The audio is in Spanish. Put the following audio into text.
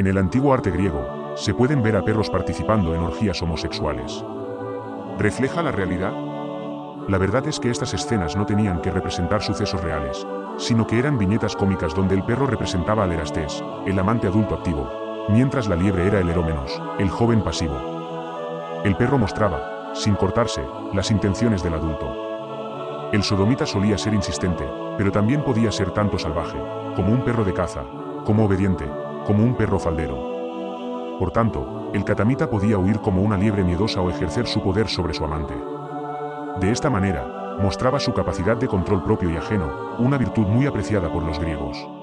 En el antiguo arte griego, se pueden ver a perros participando en orgías homosexuales. ¿Refleja la realidad? La verdad es que estas escenas no tenían que representar sucesos reales, sino que eran viñetas cómicas donde el perro representaba al erastés, el amante adulto activo, mientras la liebre era el erómenos, el joven pasivo. El perro mostraba, sin cortarse, las intenciones del adulto. El sodomita solía ser insistente, pero también podía ser tanto salvaje, como un perro de caza, como obediente, como un perro faldero. Por tanto, el catamita podía huir como una liebre miedosa o ejercer su poder sobre su amante. De esta manera, mostraba su capacidad de control propio y ajeno, una virtud muy apreciada por los griegos.